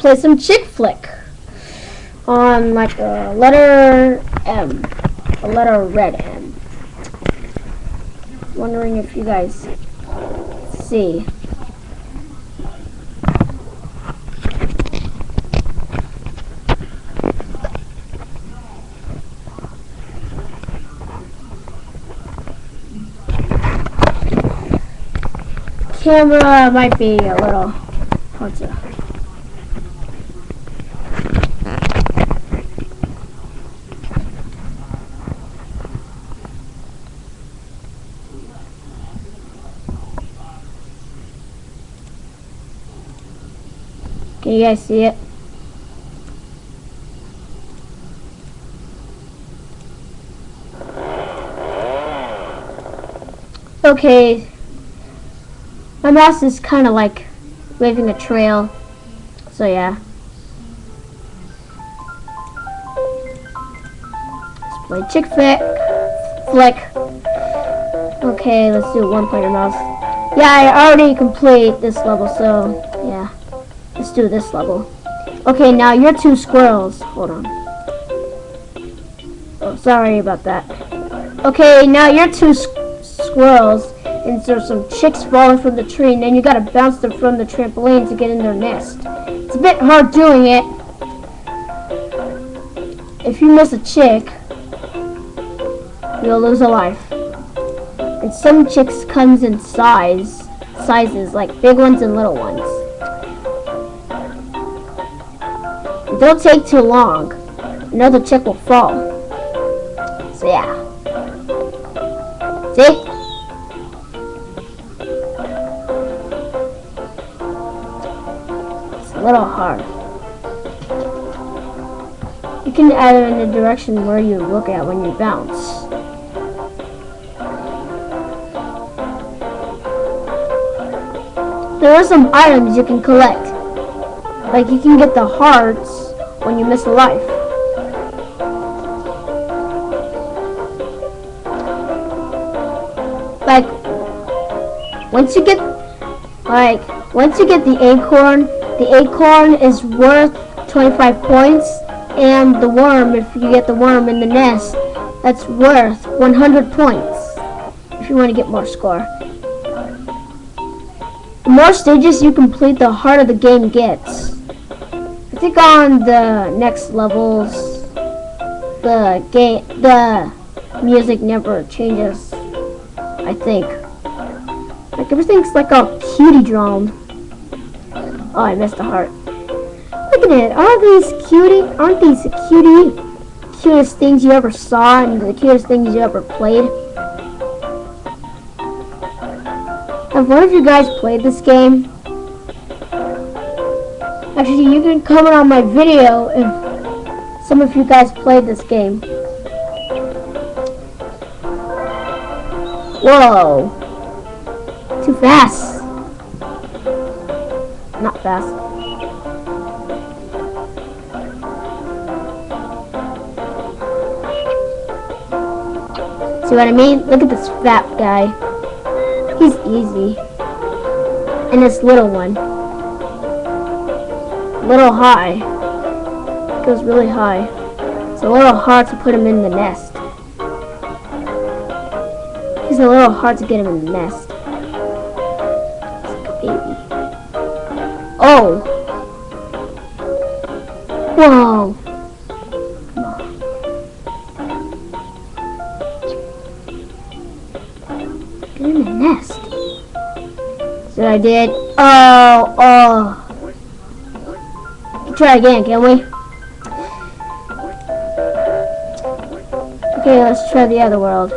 play some chick flick on like a letter M, a letter red M. Wondering if you guys see. Camera might be a little hard to Can you guys see it? Okay. My mouse is kind of like waving a trail. So yeah. Let's play chick flick. Flick. Okay, let's do one player mouse. Yeah, I already complete this level, so. Let's do this level. Okay, now you're two squirrels. Hold on. Oh, sorry about that. Okay, now you're two squirrels, and there's some chicks falling from the tree, and then you gotta bounce them from the trampoline to get in their nest. It's a bit hard doing it. If you miss a chick, you'll lose a life. And some chicks comes in size, sizes, like big ones and little ones. Don't take too long. Another chick will fall. So yeah. See? It's a little hard. You can add it in the direction where you look at when you bounce. There are some items you can collect. Like you can get the hearts when you miss a life. Like, once you get, like, once you get the acorn, the acorn is worth 25 points, and the worm, if you get the worm in the nest, that's worth 100 points, if you want to get more score. The more stages you complete, the harder the game gets think on the next levels, the game, the music never changes. I think. Like everything's like all cutie drawn. Oh, I missed a heart. Look at it. Aren't these cutie? Aren't these cutie? Cutest things you ever saw and the cutest things you ever played. Have one of you guys played this game? Actually, you can comment on my video if some of you guys played this game. Whoa. Too fast. Not fast. See what I mean? Look at this fat guy. He's easy. And this little one little high. It goes really high. It's a little hard to put him in the nest. It's a little hard to get him in the nest. Like baby. Oh! Whoa! Get in the nest. So I did. Oh, oh try again, can we? Okay, let's try the other world.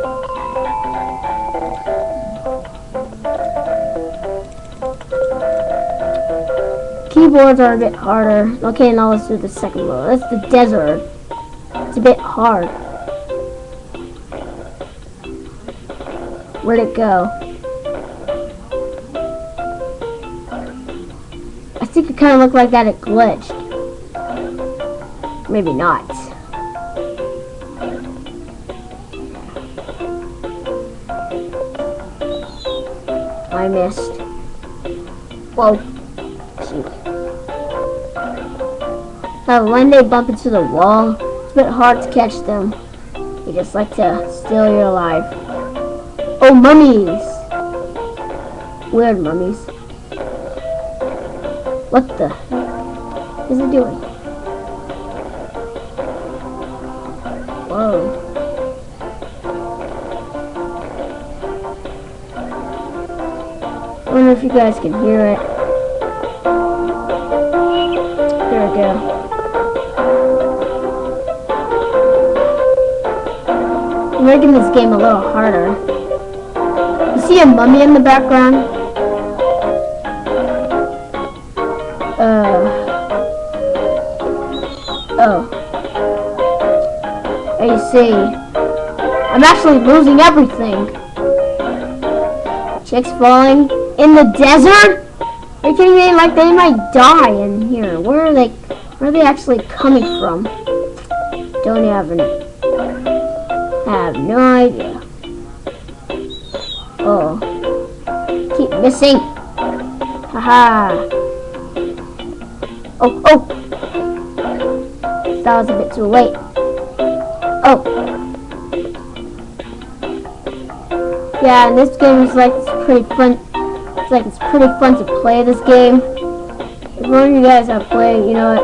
Keyboards are a bit harder. Okay, now let's do the second world. That's the desert. It's a bit hard. Where'd it go? I think it kind of looked like that it glitched. Maybe not. I missed. Whoa. Now when they bump into the wall, it's a bit hard to catch them. They just like to steal your life. Oh, mummies! Weird mummies. What the? Is it doing? I know if you guys can hear it. There we go. I'm making this game a little harder. You see a mummy in the background? Uh. Oh. I see. I'm actually losing everything. Chicks falling in the desert? Are you kidding me? Like they might die in here. Where are they? Where are they actually coming from? Don't have any. Have no idea. Oh, keep missing. Haha. Oh, oh. That was a bit too late. Oh. Yeah, this game is like pretty fun. It's like it's pretty fun to play this game. If one of you guys have played, you know what?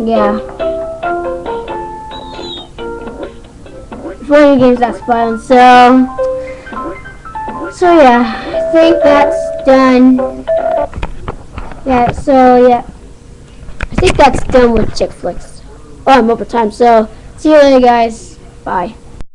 Yeah. If one of you games that's fun, so so yeah, I think that's done. Yeah, so yeah. I think that's done with chick flicks. Oh, I'm over time, so see you later guys. Bye.